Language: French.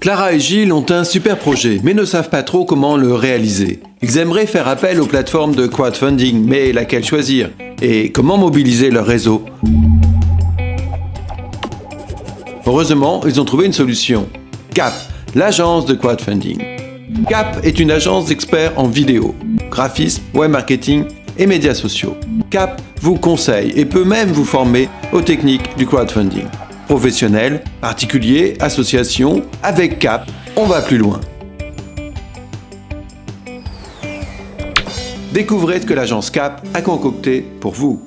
Clara et Gilles ont un super projet, mais ne savent pas trop comment le réaliser. Ils aimeraient faire appel aux plateformes de crowdfunding, mais laquelle choisir? Et comment mobiliser leur réseau? Heureusement, ils ont trouvé une solution. CAP, l'agence de crowdfunding. CAP est une agence d'experts en vidéo, graphisme, web marketing et médias sociaux. CAP vous conseille et peut même vous former aux techniques du crowdfunding. Professionnels, particuliers, associations, avec CAP, on va plus loin. Découvrez ce que l'agence CAP a concocté pour vous.